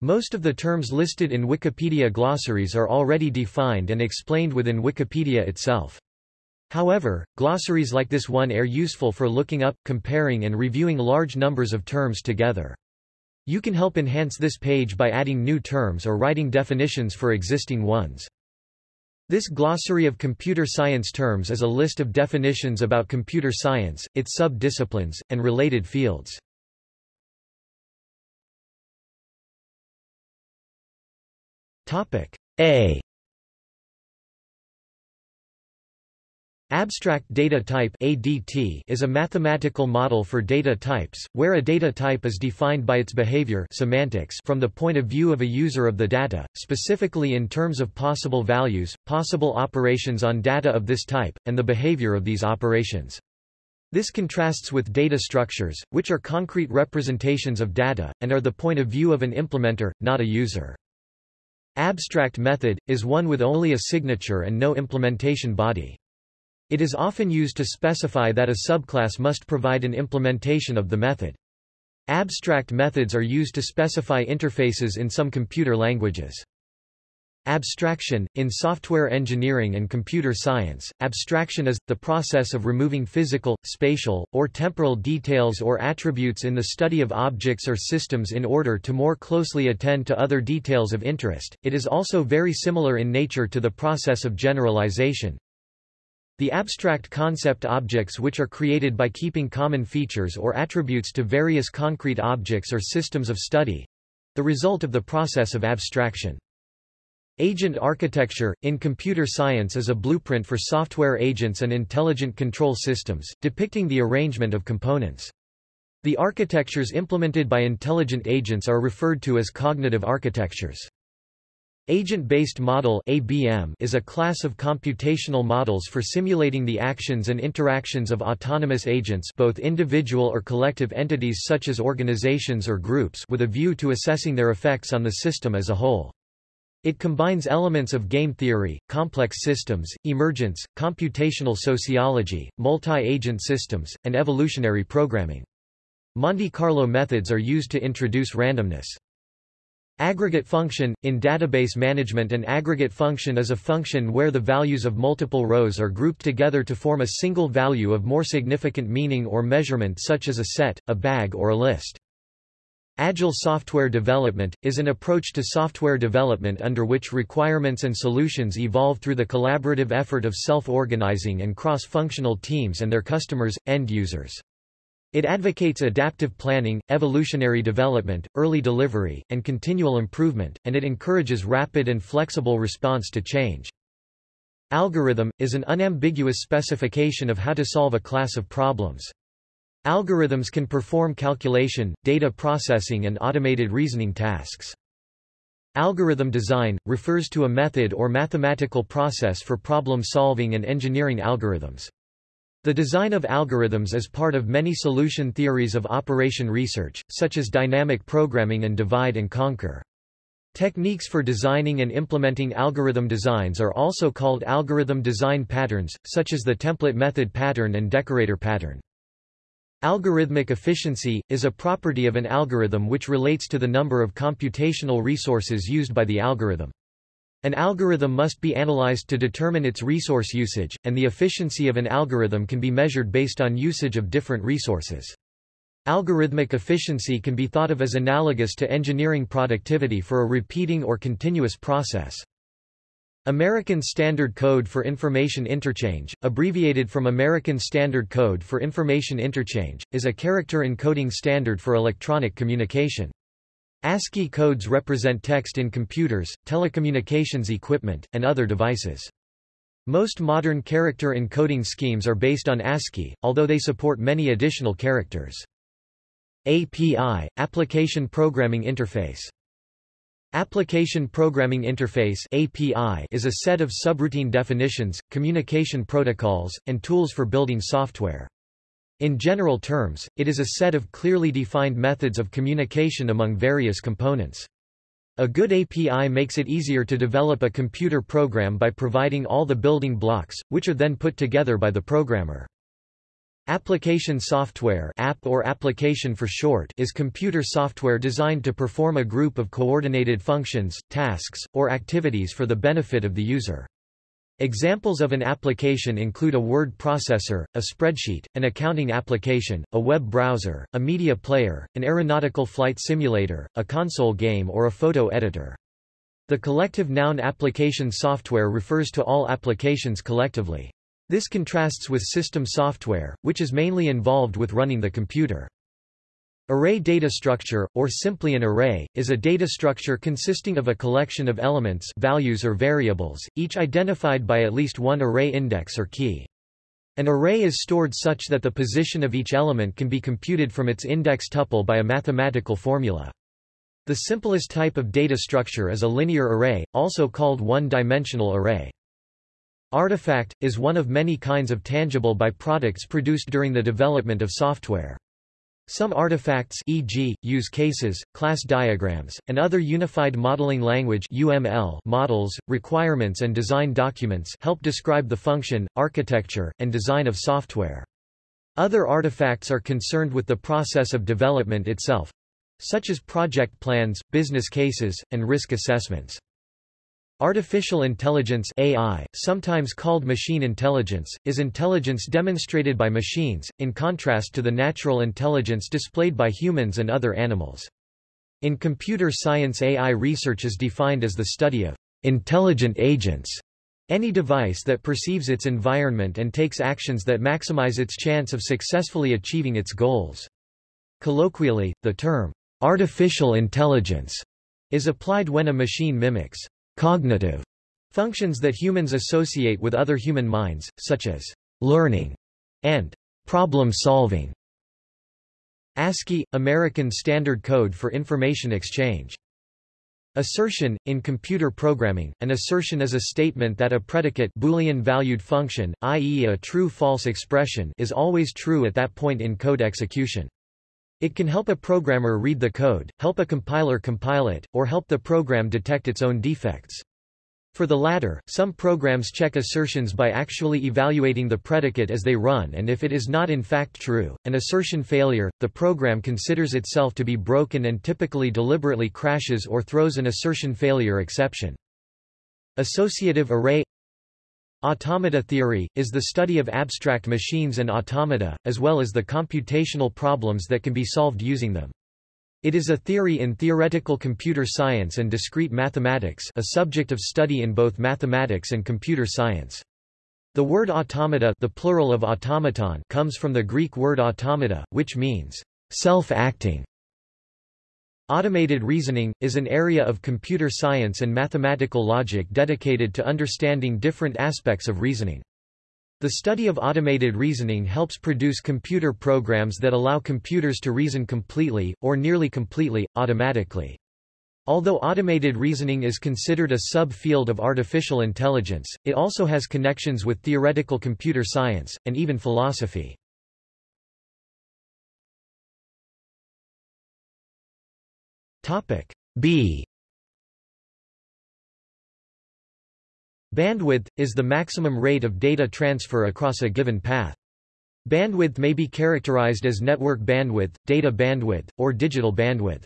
Most of the terms listed in Wikipedia glossaries are already defined and explained within Wikipedia itself. However, glossaries like this one are useful for looking up, comparing and reviewing large numbers of terms together. You can help enhance this page by adding new terms or writing definitions for existing ones. This glossary of computer science terms is a list of definitions about computer science, its sub-disciplines, and related fields. A Abstract data type ADT is a mathematical model for data types, where a data type is defined by its behavior semantics from the point of view of a user of the data, specifically in terms of possible values, possible operations on data of this type, and the behavior of these operations. This contrasts with data structures, which are concrete representations of data, and are the point of view of an implementer, not a user. Abstract method, is one with only a signature and no implementation body. It is often used to specify that a subclass must provide an implementation of the method. Abstract methods are used to specify interfaces in some computer languages. Abstraction In software engineering and computer science, abstraction is, the process of removing physical, spatial, or temporal details or attributes in the study of objects or systems in order to more closely attend to other details of interest. It is also very similar in nature to the process of generalization, the abstract concept objects which are created by keeping common features or attributes to various concrete objects or systems of study—the result of the process of abstraction. Agent architecture, in computer science is a blueprint for software agents and intelligent control systems, depicting the arrangement of components. The architectures implemented by intelligent agents are referred to as cognitive architectures. Agent-based model ABM is a class of computational models for simulating the actions and interactions of autonomous agents both individual or collective entities such as organizations or groups with a view to assessing their effects on the system as a whole. It combines elements of game theory, complex systems, emergence, computational sociology, multi-agent systems, and evolutionary programming. Monte Carlo methods are used to introduce randomness. Aggregate function – In database management an aggregate function is a function where the values of multiple rows are grouped together to form a single value of more significant meaning or measurement such as a set, a bag or a list. Agile software development, is an approach to software development under which requirements and solutions evolve through the collaborative effort of self-organizing and cross-functional teams and their customers, end users. It advocates adaptive planning, evolutionary development, early delivery, and continual improvement, and it encourages rapid and flexible response to change. Algorithm, is an unambiguous specification of how to solve a class of problems. Algorithms can perform calculation, data processing and automated reasoning tasks. Algorithm design, refers to a method or mathematical process for problem solving and engineering algorithms. The design of algorithms is part of many solution theories of operation research, such as dynamic programming and divide and conquer. Techniques for designing and implementing algorithm designs are also called algorithm design patterns, such as the template method pattern and decorator pattern. Algorithmic efficiency, is a property of an algorithm which relates to the number of computational resources used by the algorithm. An algorithm must be analyzed to determine its resource usage, and the efficiency of an algorithm can be measured based on usage of different resources. Algorithmic efficiency can be thought of as analogous to engineering productivity for a repeating or continuous process. American Standard Code for Information Interchange, abbreviated from American Standard Code for Information Interchange, is a character encoding standard for electronic communication. ASCII codes represent text in computers, telecommunications equipment, and other devices. Most modern character encoding schemes are based on ASCII, although they support many additional characters. API, Application Programming Interface Application Programming Interface API is a set of subroutine definitions, communication protocols, and tools for building software. In general terms, it is a set of clearly defined methods of communication among various components. A good API makes it easier to develop a computer program by providing all the building blocks, which are then put together by the programmer. Application software app or application for short is computer software designed to perform a group of coordinated functions, tasks, or activities for the benefit of the user. Examples of an application include a word processor, a spreadsheet, an accounting application, a web browser, a media player, an aeronautical flight simulator, a console game or a photo editor. The collective noun application software refers to all applications collectively. This contrasts with system software, which is mainly involved with running the computer. Array data structure, or simply an array, is a data structure consisting of a collection of elements values or variables, each identified by at least one array index or key. An array is stored such that the position of each element can be computed from its index tuple by a mathematical formula. The simplest type of data structure is a linear array, also called one-dimensional array. Artifact, is one of many kinds of tangible byproducts produced during the development of software. Some artifacts e.g., use cases, class diagrams, and other Unified Modeling Language UML models, requirements and design documents help describe the function, architecture, and design of software. Other artifacts are concerned with the process of development itself, such as project plans, business cases, and risk assessments. Artificial intelligence AI, sometimes called machine intelligence, is intelligence demonstrated by machines, in contrast to the natural intelligence displayed by humans and other animals. In computer science AI research is defined as the study of intelligent agents, any device that perceives its environment and takes actions that maximize its chance of successfully achieving its goals. Colloquially, the term artificial intelligence is applied when a machine mimics cognitive functions that humans associate with other human minds, such as learning and problem solving. ASCII – American Standard Code for Information Exchange. Assertion in computer programming, an assertion is a statement that a predicate Boolean valued function, i.e. a true-false expression is always true at that point in code execution. It can help a programmer read the code, help a compiler compile it, or help the program detect its own defects. For the latter, some programs check assertions by actually evaluating the predicate as they run and if it is not in fact true, an assertion failure, the program considers itself to be broken and typically deliberately crashes or throws an assertion failure exception. Associative array Automata theory, is the study of abstract machines and automata, as well as the computational problems that can be solved using them. It is a theory in theoretical computer science and discrete mathematics a subject of study in both mathematics and computer science. The word automata the plural of automaton comes from the Greek word automata, which means self-acting. Automated reasoning, is an area of computer science and mathematical logic dedicated to understanding different aspects of reasoning. The study of automated reasoning helps produce computer programs that allow computers to reason completely, or nearly completely, automatically. Although automated reasoning is considered a sub-field of artificial intelligence, it also has connections with theoretical computer science, and even philosophy. B Bandwidth, is the maximum rate of data transfer across a given path. Bandwidth may be characterized as network bandwidth, data bandwidth, or digital bandwidth.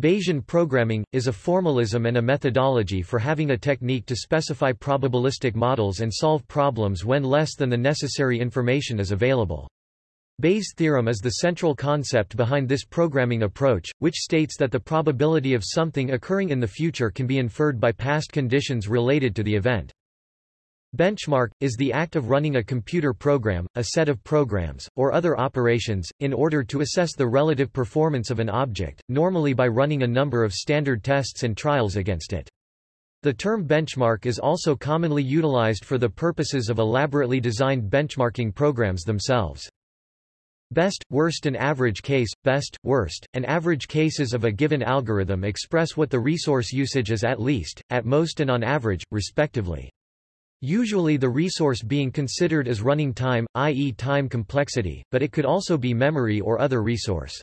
Bayesian programming, is a formalism and a methodology for having a technique to specify probabilistic models and solve problems when less than the necessary information is available. Bayes' theorem is the central concept behind this programming approach, which states that the probability of something occurring in the future can be inferred by past conditions related to the event. Benchmark, is the act of running a computer program, a set of programs, or other operations, in order to assess the relative performance of an object, normally by running a number of standard tests and trials against it. The term benchmark is also commonly utilized for the purposes of elaborately designed benchmarking programs themselves. Best, worst and average case, best, worst, and average cases of a given algorithm express what the resource usage is at least, at most and on average, respectively. Usually the resource being considered is running time, i.e. time complexity, but it could also be memory or other resource.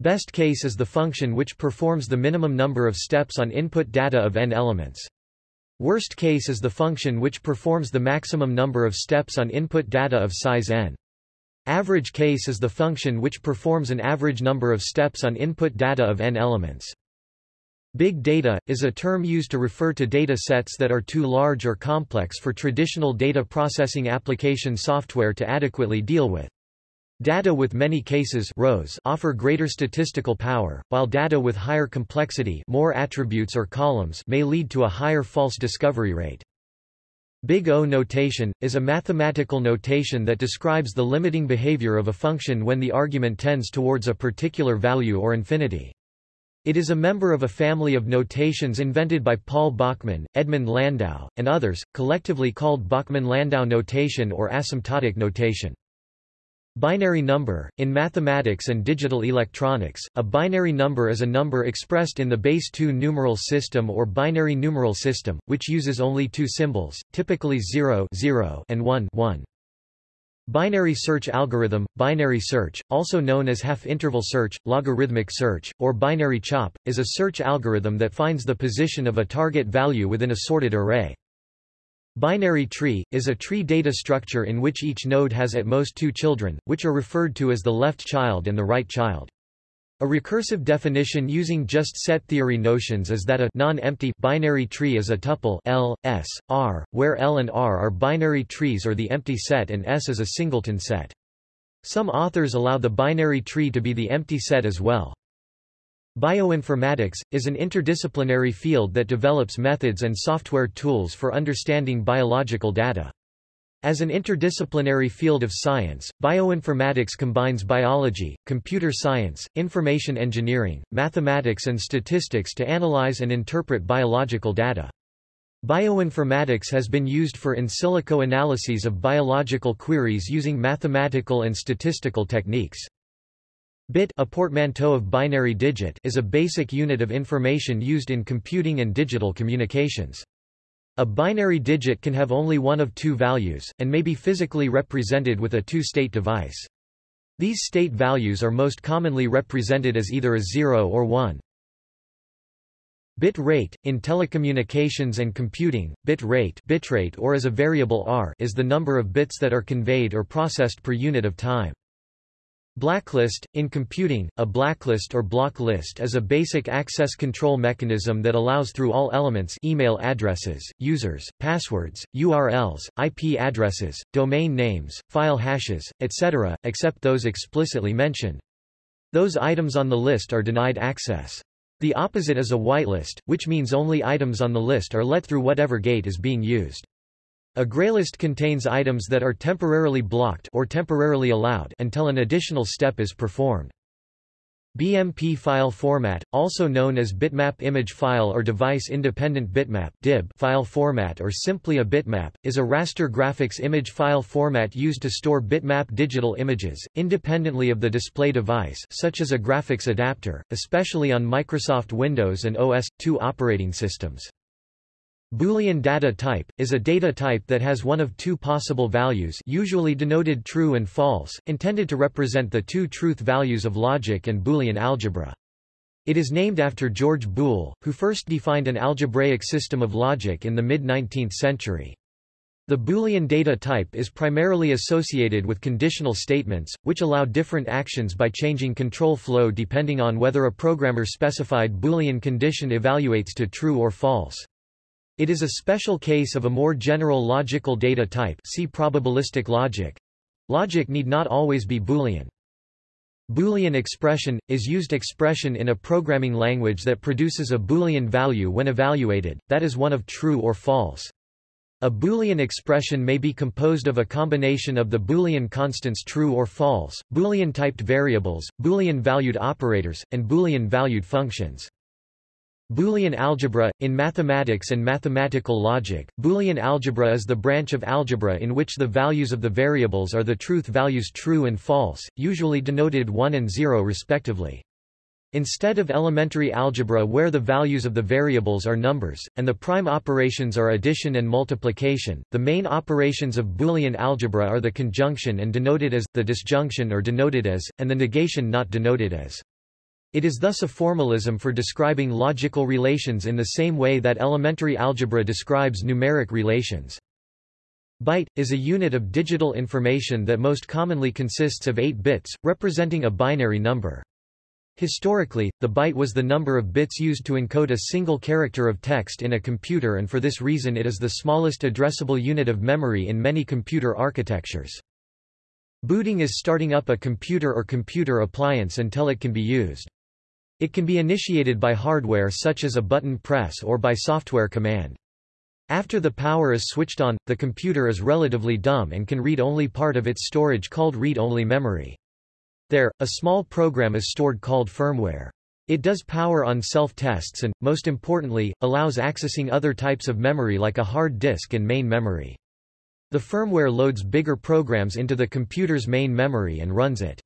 Best case is the function which performs the minimum number of steps on input data of n elements. Worst case is the function which performs the maximum number of steps on input data of size n. Average case is the function which performs an average number of steps on input data of n elements. Big data, is a term used to refer to data sets that are too large or complex for traditional data processing application software to adequately deal with. Data with many cases rows offer greater statistical power, while data with higher complexity more attributes or columns may lead to a higher false discovery rate. Big O notation, is a mathematical notation that describes the limiting behavior of a function when the argument tends towards a particular value or infinity. It is a member of a family of notations invented by Paul Bachmann, Edmund Landau, and others, collectively called Bachmann-Landau notation or asymptotic notation. Binary number In mathematics and digital electronics, a binary number is a number expressed in the base 2 numeral system or binary numeral system, which uses only two symbols, typically 0, 0 and 1, 1. Binary search algorithm, binary search, also known as half-interval search, logarithmic search, or binary chop, is a search algorithm that finds the position of a target value within a sorted array. Binary tree, is a tree data structure in which each node has at most two children, which are referred to as the left child and the right child. A recursive definition using just set theory notions is that a non-empty binary tree is a tuple L, S, R, where L and R are binary trees or the empty set and S is a singleton set. Some authors allow the binary tree to be the empty set as well. Bioinformatics, is an interdisciplinary field that develops methods and software tools for understanding biological data. As an interdisciplinary field of science, bioinformatics combines biology, computer science, information engineering, mathematics and statistics to analyze and interpret biological data. Bioinformatics has been used for in silico analyses of biological queries using mathematical and statistical techniques. Bit a portmanteau of binary digit is a basic unit of information used in computing and digital communications. A binary digit can have only one of two values, and may be physically represented with a two-state device. These state values are most commonly represented as either a 0 or 1. Bit rate, in telecommunications and computing, bit rate, bitrate or as a variable r is the number of bits that are conveyed or processed per unit of time. Blacklist In computing, a blacklist or block list is a basic access control mechanism that allows through all elements email addresses, users, passwords, URLs, IP addresses, domain names, file hashes, etc., except those explicitly mentioned. Those items on the list are denied access. The opposite is a whitelist, which means only items on the list are let through whatever gate is being used. A graylist contains items that are temporarily blocked or temporarily allowed until an additional step is performed. BMP file format, also known as bitmap image file or device-independent bitmap DIB file format or simply a bitmap, is a raster graphics image file format used to store bitmap digital images, independently of the display device such as a graphics adapter, especially on Microsoft Windows and OS/2 operating systems. Boolean data type, is a data type that has one of two possible values usually denoted true and false, intended to represent the two truth values of logic and Boolean algebra. It is named after George Boole, who first defined an algebraic system of logic in the mid-19th century. The Boolean data type is primarily associated with conditional statements, which allow different actions by changing control flow depending on whether a programmer-specified Boolean condition evaluates to true or false. It is a special case of a more general logical data type see probabilistic logic. Logic need not always be Boolean. Boolean expression, is used expression in a programming language that produces a Boolean value when evaluated, that is one of true or false. A Boolean expression may be composed of a combination of the Boolean constants true or false, Boolean-typed variables, Boolean-valued operators, and Boolean-valued functions. Boolean algebra – In mathematics and mathematical logic, Boolean algebra is the branch of algebra in which the values of the variables are the truth values true and false, usually denoted 1 and 0 respectively. Instead of elementary algebra where the values of the variables are numbers, and the prime operations are addition and multiplication, the main operations of Boolean algebra are the conjunction and denoted as, the disjunction or denoted as, and the negation not denoted as. It is thus a formalism for describing logical relations in the same way that elementary algebra describes numeric relations. Byte, is a unit of digital information that most commonly consists of 8 bits, representing a binary number. Historically, the byte was the number of bits used to encode a single character of text in a computer and for this reason it is the smallest addressable unit of memory in many computer architectures. Booting is starting up a computer or computer appliance until it can be used. It can be initiated by hardware such as a button press or by software command. After the power is switched on, the computer is relatively dumb and can read only part of its storage called read-only memory. There, a small program is stored called firmware. It does power-on self-tests and, most importantly, allows accessing other types of memory like a hard disk and main memory. The firmware loads bigger programs into the computer's main memory and runs it.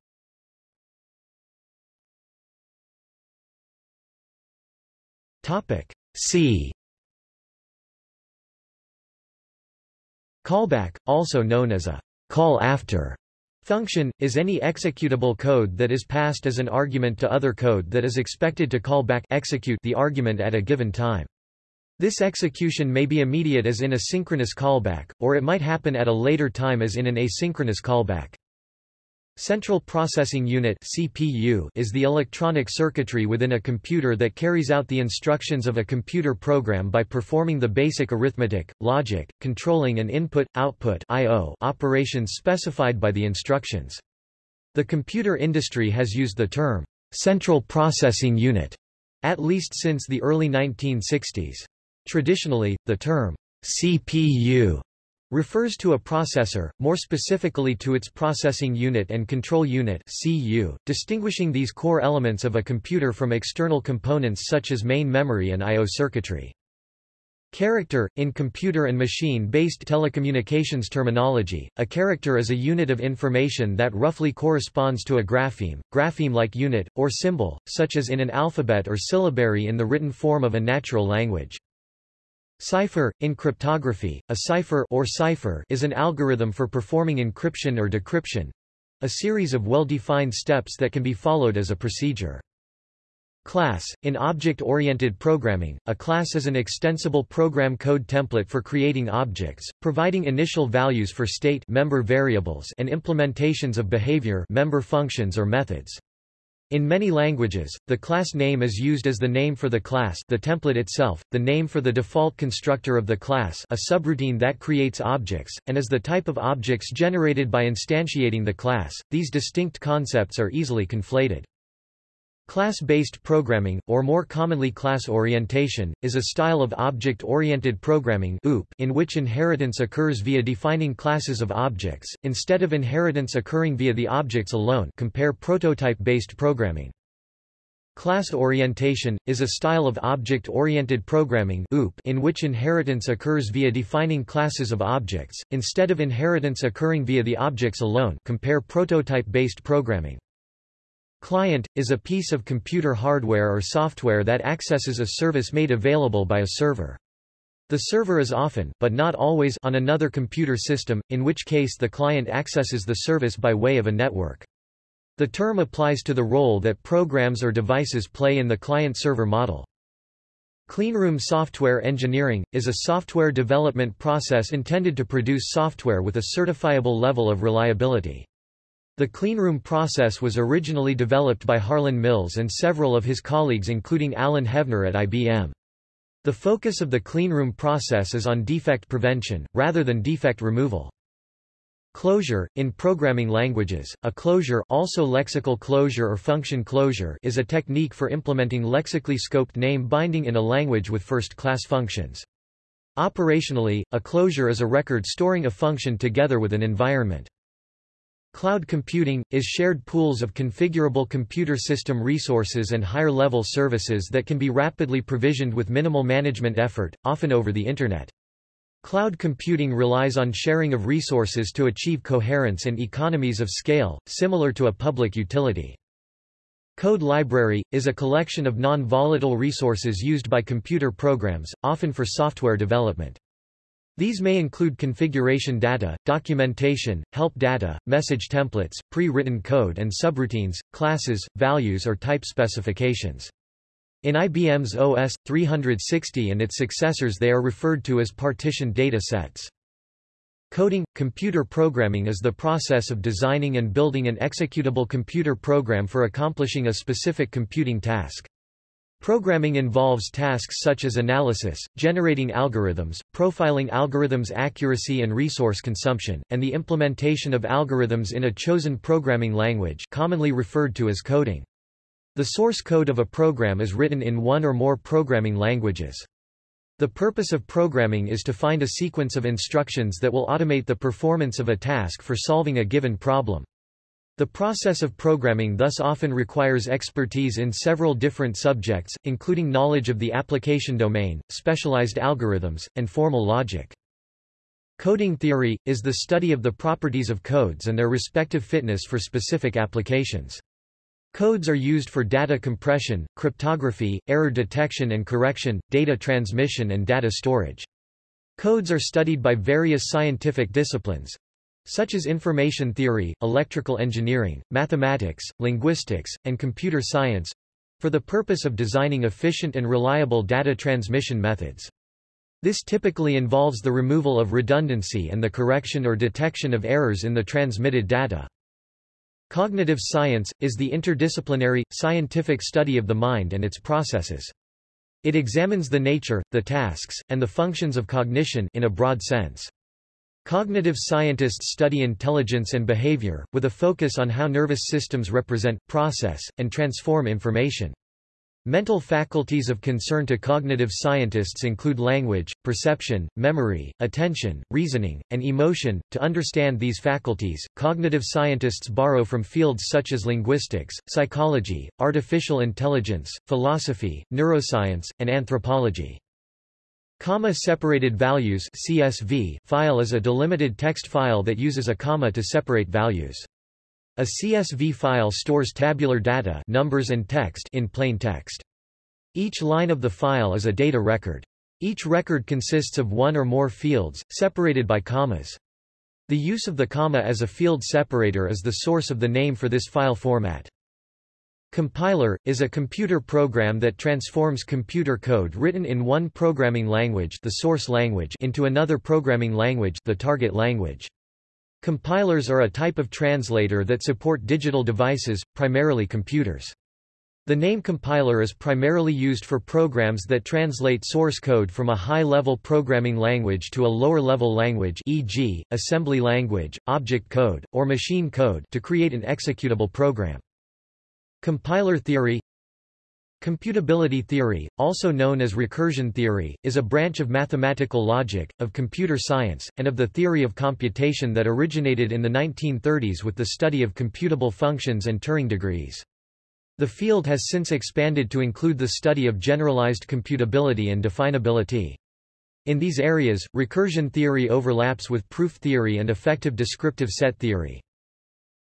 C Callback, also known as a call after Function, is any executable code that is passed as an argument to other code that is expected to call back execute the argument at a given time. This execution may be immediate as in a synchronous callback, or it might happen at a later time as in an asynchronous callback. Central Processing Unit CPU is the electronic circuitry within a computer that carries out the instructions of a computer program by performing the basic arithmetic, logic, controlling and input-output operations specified by the instructions. The computer industry has used the term, Central Processing Unit, at least since the early 1960s. Traditionally, the term, CPU refers to a processor, more specifically to its processing unit and control unit CU, distinguishing these core elements of a computer from external components such as main memory and I.O. circuitry. Character, in computer and machine-based telecommunications terminology, a character is a unit of information that roughly corresponds to a grapheme, grapheme-like unit, or symbol, such as in an alphabet or syllabary in the written form of a natural language. Cipher in cryptography, a cipher or cipher is an algorithm for performing encryption or decryption, a series of well-defined steps that can be followed as a procedure. Class in object-oriented programming, a class is an extensible program code template for creating objects, providing initial values for state member variables and implementations of behavior member functions or methods. In many languages, the class name is used as the name for the class the template itself, the name for the default constructor of the class a subroutine that creates objects, and as the type of objects generated by instantiating the class. These distinct concepts are easily conflated. Class-based programming, or more commonly class orientation, is a style of object-oriented programming in which inheritance occurs via defining classes of objects, instead of inheritance occurring via the objects alone compare prototype-based programming. Class orientation, is a style of object-oriented programming in which inheritance occurs via defining classes of objects, instead of inheritance occurring via the objects alone compare prototype-based programming. Client, is a piece of computer hardware or software that accesses a service made available by a server. The server is often but not always on another computer system, in which case the client accesses the service by way of a network. The term applies to the role that programs or devices play in the client-server model. Cleanroom software engineering, is a software development process intended to produce software with a certifiable level of reliability. The cleanroom process was originally developed by Harlan Mills and several of his colleagues including Alan Hevner at IBM. The focus of the cleanroom process is on defect prevention, rather than defect removal. Closure, in programming languages, a closure also lexical closure or function closure is a technique for implementing lexically scoped name binding in a language with first-class functions. Operationally, a closure is a record storing a function together with an environment. Cloud computing, is shared pools of configurable computer system resources and higher-level services that can be rapidly provisioned with minimal management effort, often over the Internet. Cloud computing relies on sharing of resources to achieve coherence and economies of scale, similar to a public utility. Code library, is a collection of non-volatile resources used by computer programs, often for software development. These may include configuration data, documentation, help data, message templates, pre-written code and subroutines, classes, values or type specifications. In IBM's OS 360 and its successors they are referred to as partitioned data sets. Coding – Computer programming is the process of designing and building an executable computer program for accomplishing a specific computing task. Programming involves tasks such as analysis, generating algorithms, profiling algorithms' accuracy and resource consumption, and the implementation of algorithms in a chosen programming language commonly referred to as coding. The source code of a program is written in one or more programming languages. The purpose of programming is to find a sequence of instructions that will automate the performance of a task for solving a given problem. The process of programming thus often requires expertise in several different subjects, including knowledge of the application domain, specialized algorithms, and formal logic. Coding theory, is the study of the properties of codes and their respective fitness for specific applications. Codes are used for data compression, cryptography, error detection and correction, data transmission and data storage. Codes are studied by various scientific disciplines, such as information theory, electrical engineering, mathematics, linguistics, and computer science, for the purpose of designing efficient and reliable data transmission methods. This typically involves the removal of redundancy and the correction or detection of errors in the transmitted data. Cognitive science, is the interdisciplinary, scientific study of the mind and its processes. It examines the nature, the tasks, and the functions of cognition in a broad sense. Cognitive scientists study intelligence and behavior, with a focus on how nervous systems represent, process, and transform information. Mental faculties of concern to cognitive scientists include language, perception, memory, attention, reasoning, and emotion. To understand these faculties, cognitive scientists borrow from fields such as linguistics, psychology, artificial intelligence, philosophy, neuroscience, and anthropology. Comma-separated values CSV file is a delimited text file that uses a comma to separate values. A CSV file stores tabular data numbers and text in plain text. Each line of the file is a data record. Each record consists of one or more fields, separated by commas. The use of the comma as a field separator is the source of the name for this file format. Compiler, is a computer program that transforms computer code written in one programming language the source language into another programming language the target language. Compilers are a type of translator that support digital devices, primarily computers. The name compiler is primarily used for programs that translate source code from a high-level programming language to a lower-level language e.g., assembly language, object code, or machine code to create an executable program. Compiler theory Computability theory, also known as recursion theory, is a branch of mathematical logic, of computer science, and of the theory of computation that originated in the 1930s with the study of computable functions and Turing degrees. The field has since expanded to include the study of generalized computability and definability. In these areas, recursion theory overlaps with proof theory and effective descriptive set theory.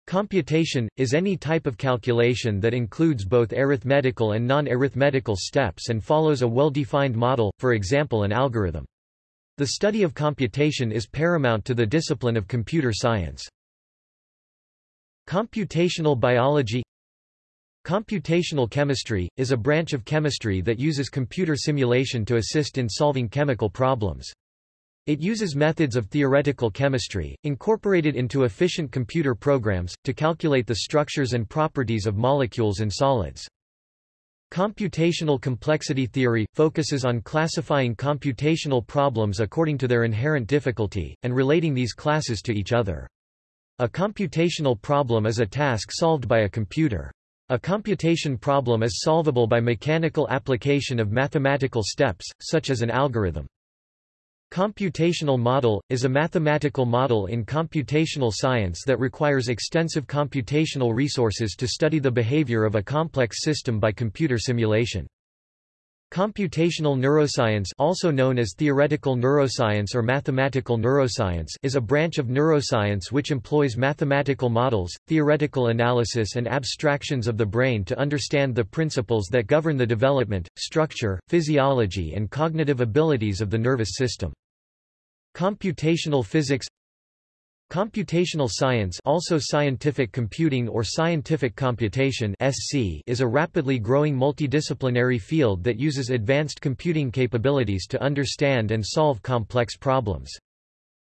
Computation, is any type of calculation that includes both arithmetical and non-arithmetical steps and follows a well-defined model, for example an algorithm. The study of computation is paramount to the discipline of computer science. Computational biology Computational chemistry, is a branch of chemistry that uses computer simulation to assist in solving chemical problems. It uses methods of theoretical chemistry, incorporated into efficient computer programs, to calculate the structures and properties of molecules and solids. Computational complexity theory, focuses on classifying computational problems according to their inherent difficulty, and relating these classes to each other. A computational problem is a task solved by a computer. A computation problem is solvable by mechanical application of mathematical steps, such as an algorithm. Computational model, is a mathematical model in computational science that requires extensive computational resources to study the behavior of a complex system by computer simulation. Computational neuroscience also known as theoretical neuroscience or mathematical neuroscience is a branch of neuroscience which employs mathematical models, theoretical analysis and abstractions of the brain to understand the principles that govern the development, structure, physiology and cognitive abilities of the nervous system. Computational physics Computational science also scientific computing or scientific computation SC is a rapidly growing multidisciplinary field that uses advanced computing capabilities to understand and solve complex problems.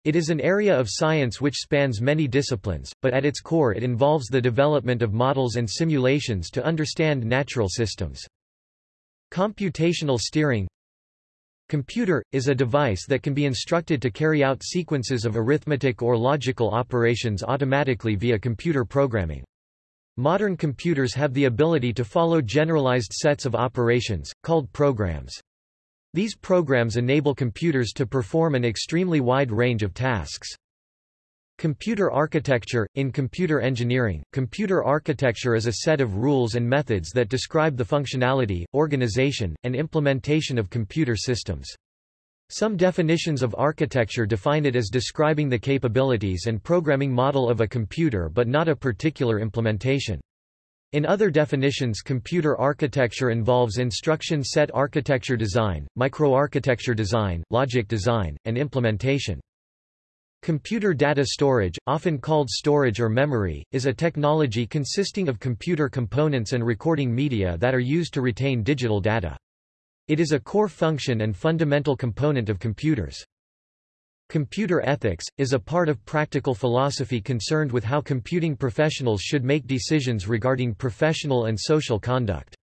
It is an area of science which spans many disciplines, but at its core it involves the development of models and simulations to understand natural systems. Computational steering Computer, is a device that can be instructed to carry out sequences of arithmetic or logical operations automatically via computer programming. Modern computers have the ability to follow generalized sets of operations, called programs. These programs enable computers to perform an extremely wide range of tasks. Computer architecture In computer engineering, computer architecture is a set of rules and methods that describe the functionality, organization, and implementation of computer systems. Some definitions of architecture define it as describing the capabilities and programming model of a computer but not a particular implementation. In other definitions computer architecture involves instruction set architecture design, microarchitecture design, logic design, and implementation. Computer data storage, often called storage or memory, is a technology consisting of computer components and recording media that are used to retain digital data. It is a core function and fundamental component of computers. Computer ethics, is a part of practical philosophy concerned with how computing professionals should make decisions regarding professional and social conduct.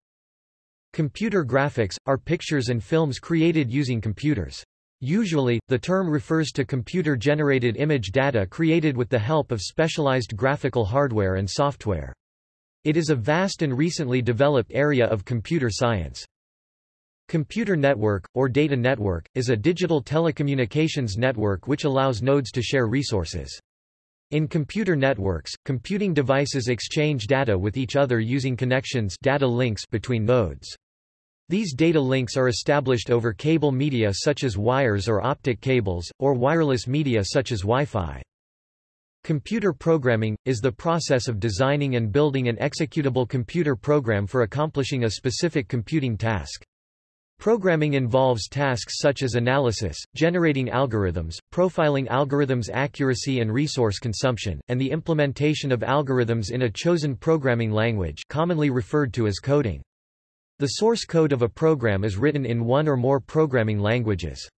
Computer graphics, are pictures and films created using computers. Usually, the term refers to computer-generated image data created with the help of specialized graphical hardware and software. It is a vast and recently developed area of computer science. Computer network, or data network, is a digital telecommunications network which allows nodes to share resources. In computer networks, computing devices exchange data with each other using connections data links between nodes. These data links are established over cable media such as wires or optic cables, or wireless media such as Wi-Fi. Computer programming, is the process of designing and building an executable computer program for accomplishing a specific computing task. Programming involves tasks such as analysis, generating algorithms, profiling algorithms' accuracy and resource consumption, and the implementation of algorithms in a chosen programming language commonly referred to as coding. The source code of a program is written in one or more programming languages.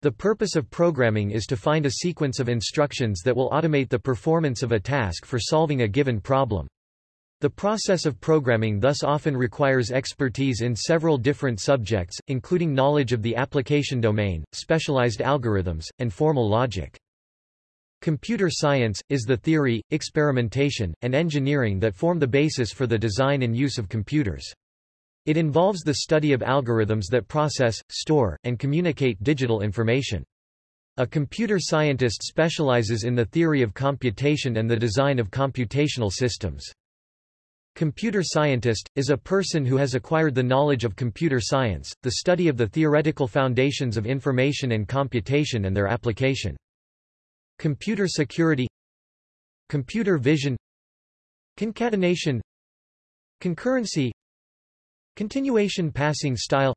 The purpose of programming is to find a sequence of instructions that will automate the performance of a task for solving a given problem. The process of programming thus often requires expertise in several different subjects, including knowledge of the application domain, specialized algorithms, and formal logic. Computer science, is the theory, experimentation, and engineering that form the basis for the design and use of computers. It involves the study of algorithms that process, store, and communicate digital information. A computer scientist specializes in the theory of computation and the design of computational systems. Computer scientist, is a person who has acquired the knowledge of computer science, the study of the theoretical foundations of information and computation and their application. Computer security Computer vision Concatenation Concurrency Continuation passing style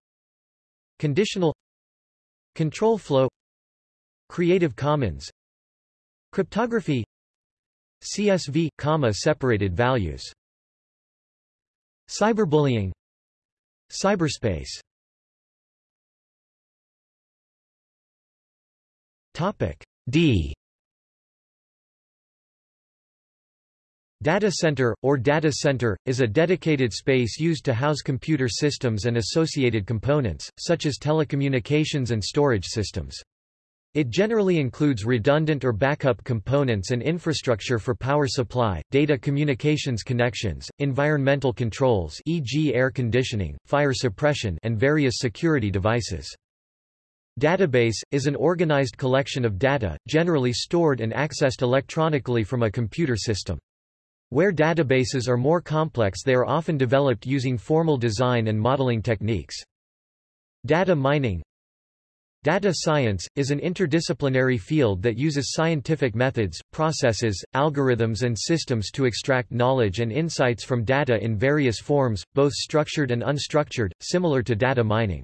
Conditional Control flow Creative Commons Cryptography CSV, comma separated values Cyberbullying Cyberspace. Topic D Data center, or data center, is a dedicated space used to house computer systems and associated components, such as telecommunications and storage systems. It generally includes redundant or backup components and infrastructure for power supply, data communications connections, environmental controls e.g. air conditioning, fire suppression and various security devices. Database, is an organized collection of data, generally stored and accessed electronically from a computer system. Where databases are more complex they are often developed using formal design and modeling techniques. Data mining Data science, is an interdisciplinary field that uses scientific methods, processes, algorithms and systems to extract knowledge and insights from data in various forms, both structured and unstructured, similar to data mining.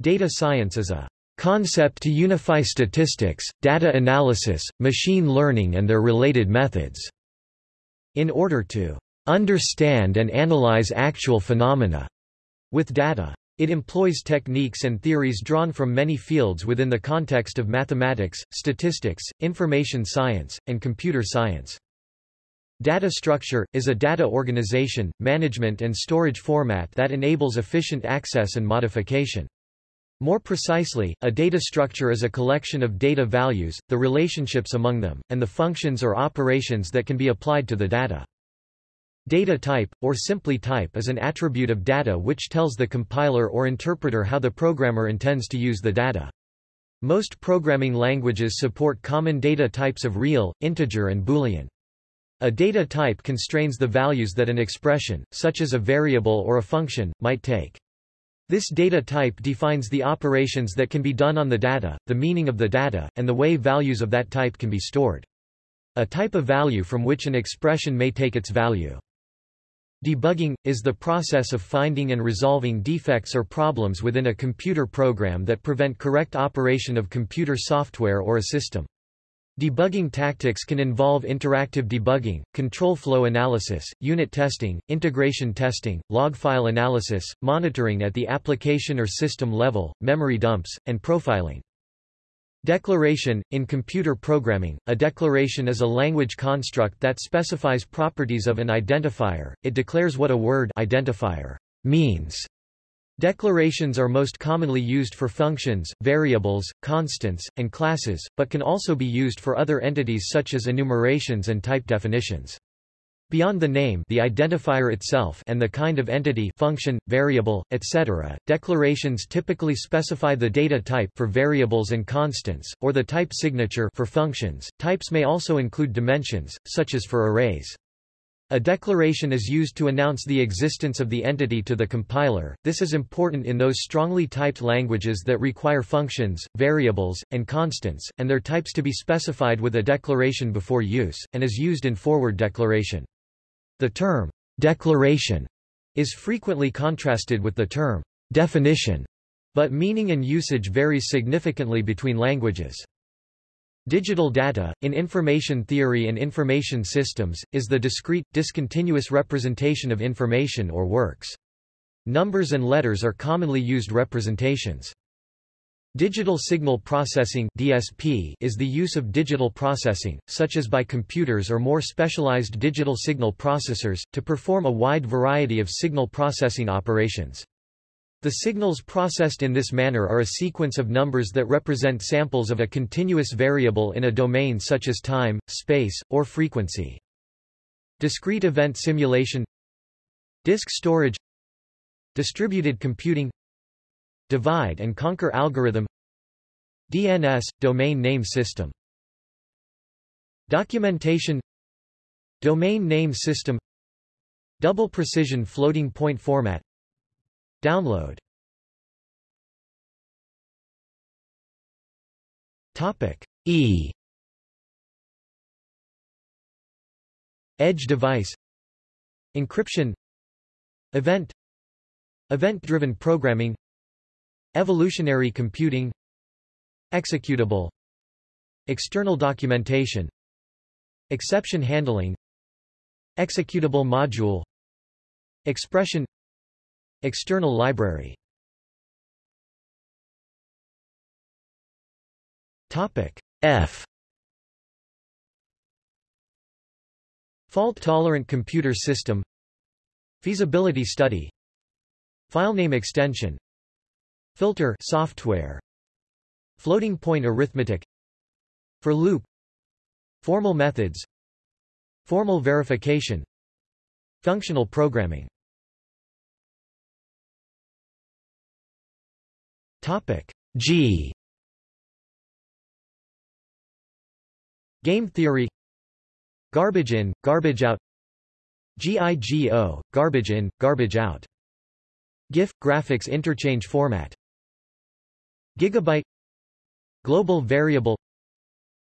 Data science is a concept to unify statistics, data analysis, machine learning and their related methods, in order to understand and analyze actual phenomena with data. It employs techniques and theories drawn from many fields within the context of mathematics, statistics, information science, and computer science. Data structure, is a data organization, management and storage format that enables efficient access and modification. More precisely, a data structure is a collection of data values, the relationships among them, and the functions or operations that can be applied to the data. Data type, or simply type is an attribute of data which tells the compiler or interpreter how the programmer intends to use the data. Most programming languages support common data types of real, integer and boolean. A data type constrains the values that an expression, such as a variable or a function, might take. This data type defines the operations that can be done on the data, the meaning of the data, and the way values of that type can be stored. A type of value from which an expression may take its value. Debugging, is the process of finding and resolving defects or problems within a computer program that prevent correct operation of computer software or a system. Debugging tactics can involve interactive debugging, control flow analysis, unit testing, integration testing, log file analysis, monitoring at the application or system level, memory dumps, and profiling. Declaration In computer programming, a declaration is a language construct that specifies properties of an identifier, it declares what a word identifier means. Declarations are most commonly used for functions, variables, constants, and classes, but can also be used for other entities such as enumerations and type definitions. Beyond the name the identifier itself and the kind of entity function, variable, etc., declarations typically specify the data type for variables and constants, or the type signature for functions. Types may also include dimensions, such as for arrays. A declaration is used to announce the existence of the entity to the compiler. This is important in those strongly typed languages that require functions, variables, and constants, and their types to be specified with a declaration before use, and is used in forward declaration. The term declaration is frequently contrasted with the term definition, but meaning and usage varies significantly between languages. Digital data, in information theory and information systems, is the discrete, discontinuous representation of information or works. Numbers and letters are commonly used representations. Digital signal processing DSP is the use of digital processing, such as by computers or more specialized digital signal processors, to perform a wide variety of signal processing operations. The signals processed in this manner are a sequence of numbers that represent samples of a continuous variable in a domain such as time, space, or frequency. Discrete event simulation Disk storage Distributed computing Divide and conquer algorithm DNS – Domain Name System. Documentation Domain Name System. Double Precision Floating Point Format Download. Topic E. Edge device. Encryption. Event. Event-driven programming. Evolutionary computing. Executable. External documentation. Exception handling. Executable module. Expression External library. F. Fault-tolerant computer system. Feasibility study. Filename extension. Filter software. Floating point arithmetic. For loop. Formal methods. Formal verification. Functional programming Topic. G. Game theory. Garbage in, garbage out. GIGO, garbage in, garbage out. GIF, graphics interchange format. Gigabyte. Global variable.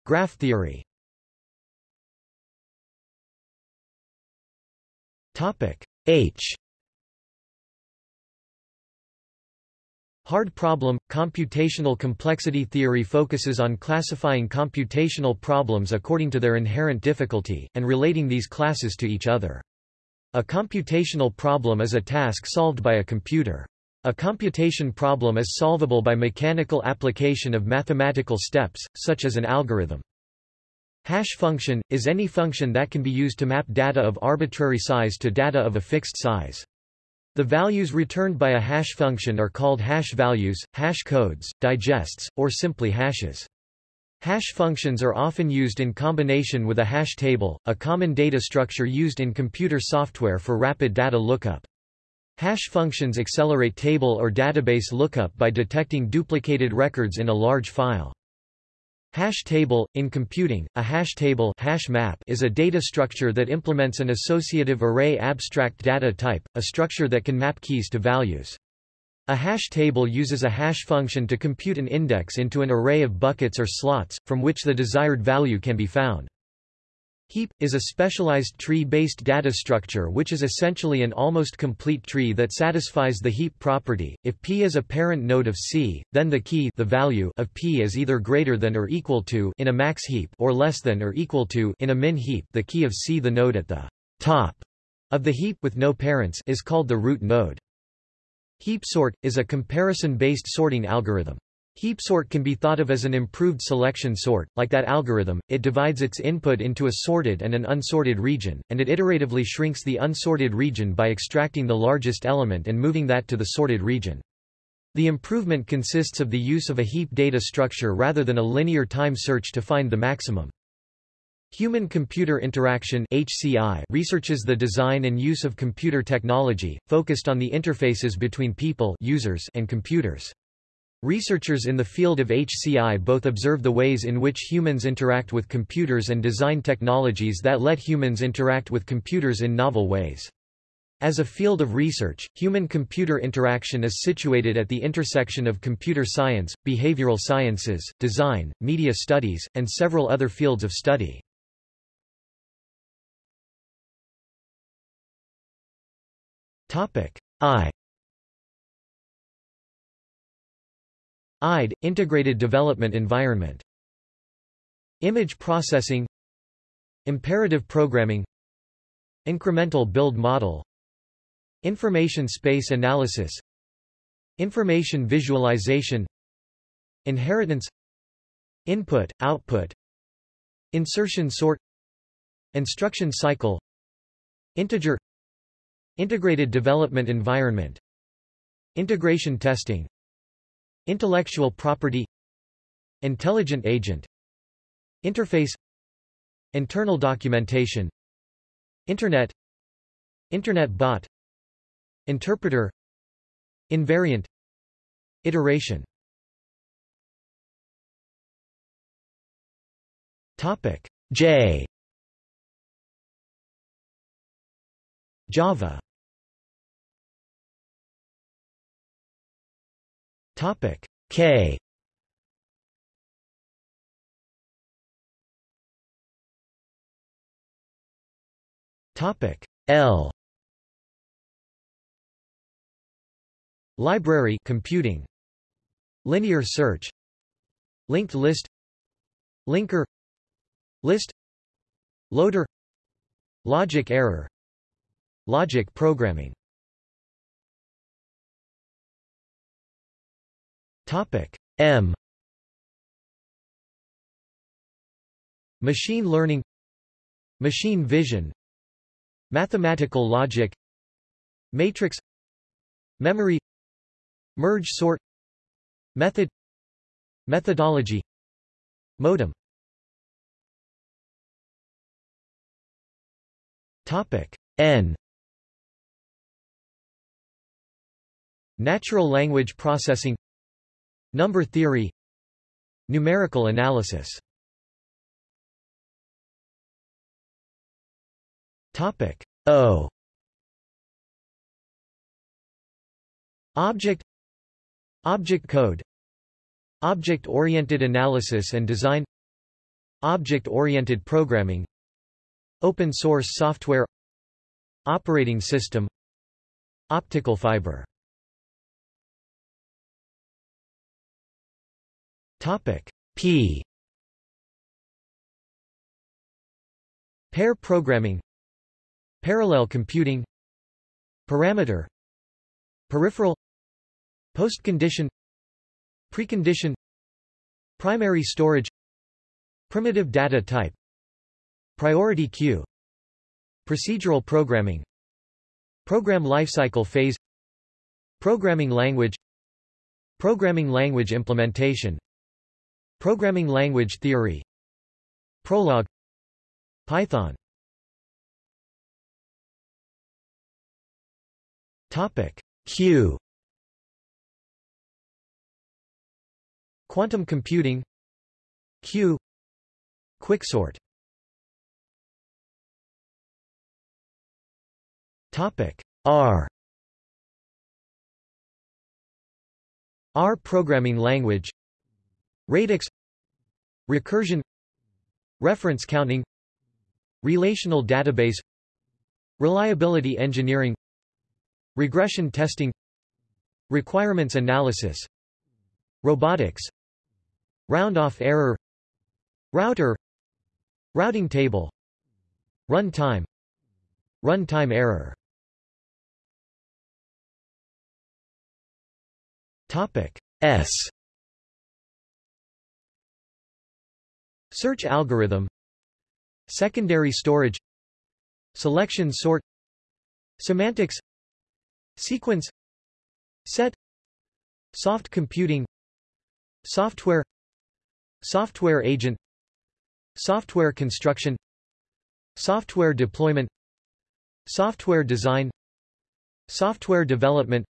Graph theory. Topic. H Hard problem – Computational complexity theory focuses on classifying computational problems according to their inherent difficulty, and relating these classes to each other. A computational problem is a task solved by a computer. A computation problem is solvable by mechanical application of mathematical steps, such as an algorithm. Hash function, is any function that can be used to map data of arbitrary size to data of a fixed size. The values returned by a hash function are called hash values, hash codes, digests, or simply hashes. Hash functions are often used in combination with a hash table, a common data structure used in computer software for rapid data lookup. Hash functions accelerate table or database lookup by detecting duplicated records in a large file. Hash table in computing, a hash table hash map is a data structure that implements an associative array abstract data type, a structure that can map keys to values. A hash table uses a hash function to compute an index into an array of buckets or slots, from which the desired value can be found. Heap, is a specialized tree-based data structure which is essentially an almost complete tree that satisfies the heap property. If P is a parent node of C, then the key the value of P is either greater than or equal to in a max heap or less than or equal to in a min heap. The key of C the node at the top of the heap with no parents is called the root node. Heap sort, is a comparison-based sorting algorithm. Heap sort can be thought of as an improved selection sort, like that algorithm, it divides its input into a sorted and an unsorted region, and it iteratively shrinks the unsorted region by extracting the largest element and moving that to the sorted region. The improvement consists of the use of a heap data structure rather than a linear time search to find the maximum. Human-computer interaction HCI researches the design and use of computer technology, focused on the interfaces between people users and computers. Researchers in the field of HCI both observe the ways in which humans interact with computers and design technologies that let humans interact with computers in novel ways. As a field of research, human-computer interaction is situated at the intersection of computer science, behavioral sciences, design, media studies, and several other fields of study. I IDE – Integrated Development Environment. Image Processing. Imperative Programming. Incremental Build Model. Information Space Analysis. Information Visualization. Inheritance. Input, Output. Insertion Sort. Instruction Cycle. Integer. Integrated Development Environment. Integration Testing Intellectual property Intelligent agent Interface Internal documentation Internet Internet bot Interpreter Invariant Iteration. Topic J. Java Topic. K. Topic. L. Library computing. Linear search. Linked list. Linker. List. Loader. Logic error. Logic programming Topic. M. Machine learning Machine vision Mathematical logic Matrix Memory Merge sort Method Methodology Modem. Topic. N. Natural language processing Number theory. Numerical analysis. Topic O. Object. Object code. Object-oriented analysis and design. Object-oriented programming. Open source software. Operating system. Optical fiber Topic. P. Pair programming. Parallel computing. Parameter. Peripheral. Postcondition. Precondition. Primary storage. Primitive data type. Priority queue Procedural programming. Program lifecycle phase. Programming language. Programming language implementation Programming language theory. Prolog Python. Topic. Q. Quantum computing. Q. Quicksort. Topic. R. R programming language Radix Recursion Reference counting Relational database Reliability engineering Regression testing Requirements analysis Robotics Round-off error Router Routing table Runtime Runtime error. Topic S Search algorithm. Secondary storage. Selection sort. Semantics. Sequence. Set. Soft computing. Software. Software agent. Software construction. Software deployment. Software design. Software development.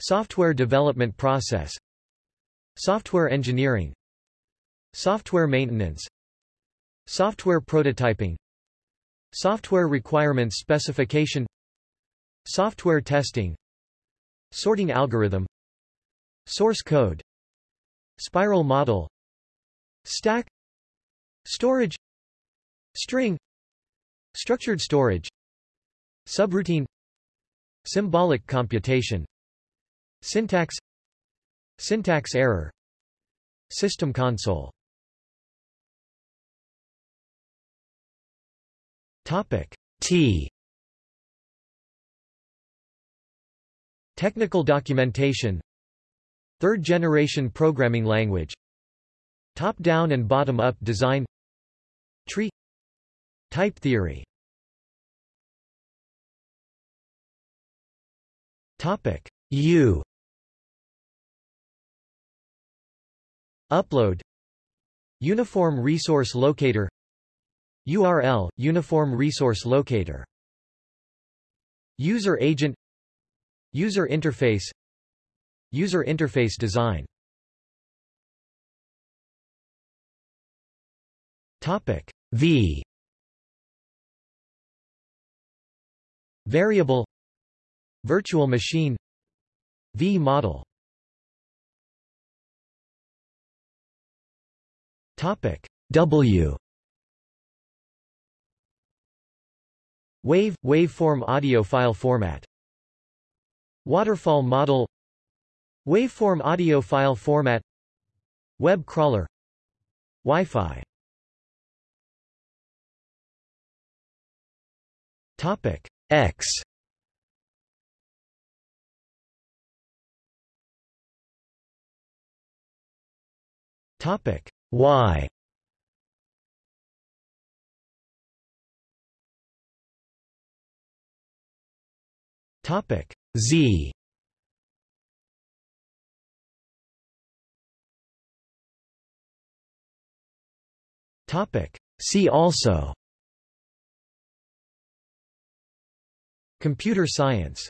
Software development process. Software engineering Software maintenance. Software prototyping. Software requirements specification. Software testing. Sorting algorithm. Source code. Spiral model. Stack. Storage. String. Structured storage. Subroutine. Symbolic computation. Syntax. Syntax error. System console Topic. T. Technical documentation. Third-generation programming language. Top-down and bottom-up design. Tree. Type theory. Topic. U. Upload. Uniform Resource Locator URL – Uniform Resource Locator. User Agent. User Interface. User Interface Design. Topic V. Variable. Virtual machine. V model. Topic W Wave – waveform audio file format. Waterfall model. Waveform audio file format. Web crawler. Wi-Fi. Topic X. Topic Y Topic Z. Topic See also. Computer science